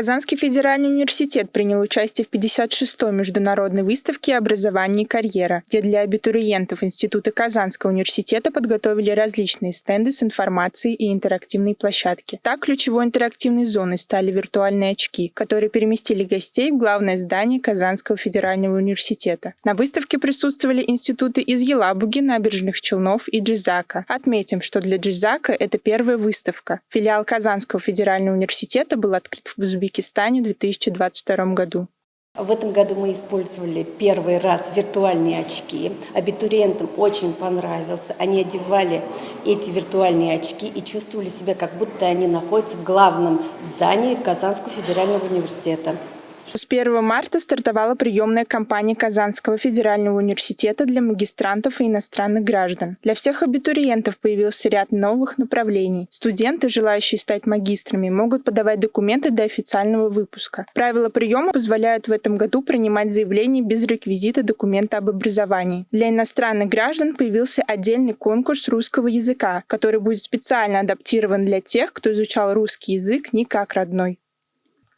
Казанский федеральный университет принял участие в 56-й международной выставке «Образование и карьера», где для абитуриентов Института Казанского университета подготовили различные стенды с информацией и интерактивные площадки. Так, ключевой интерактивной зоной стали виртуальные очки, которые переместили гостей в главное здание Казанского федерального университета. На выставке присутствовали институты из Елабуги, Набережных Челнов и Джизака. Отметим, что для Джизака это первая выставка. Филиал Казанского федерального университета был открыт в Узбекистане в 2022 году. В этом году мы использовали первый раз виртуальные очки. Абитуриентам очень понравился. Они одевали эти виртуальные очки и чувствовали себя, как будто они находятся в главном здании Казанского федерального университета. С 1 марта стартовала приемная кампания Казанского федерального университета для магистрантов и иностранных граждан. Для всех абитуриентов появился ряд новых направлений. Студенты, желающие стать магистрами, могут подавать документы до официального выпуска. Правила приема позволяют в этом году принимать заявления без реквизита документа об образовании. Для иностранных граждан появился отдельный конкурс русского языка, который будет специально адаптирован для тех, кто изучал русский язык не как родной.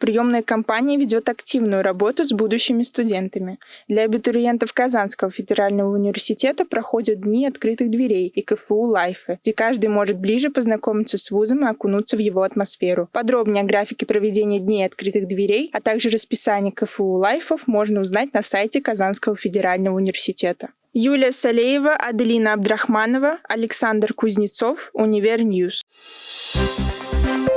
Приемная кампания ведет активную работу с будущими студентами. Для абитуриентов Казанского федерального университета проходят дни открытых дверей и КФУ Live ы, где каждый может ближе познакомиться с вузом и окунуться в его атмосферу. Подробнее о графике проведения дней открытых дверей, а также расписании КФУ Live ов можно узнать на сайте Казанского федерального университета. Юлия Салеева, Аделина Абдрахманова, Александр Кузнецов, Univer News. Ньюс.